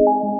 you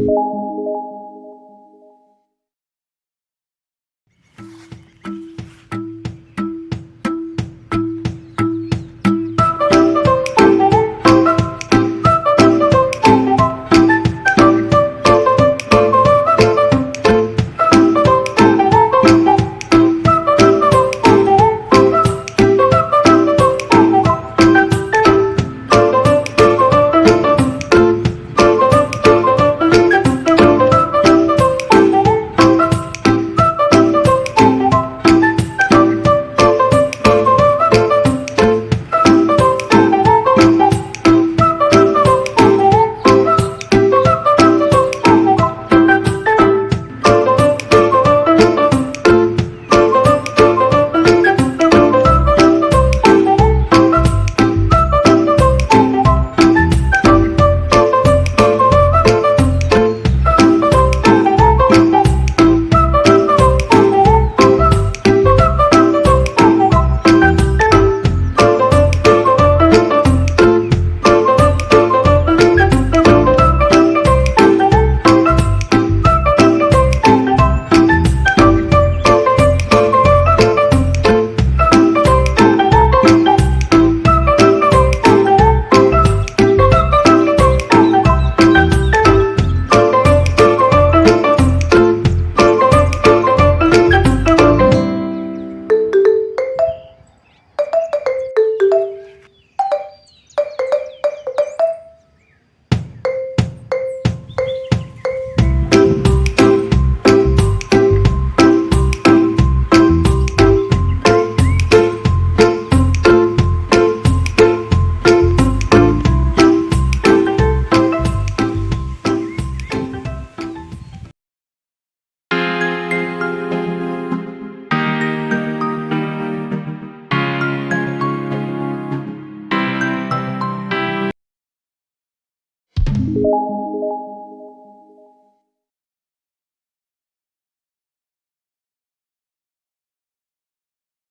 you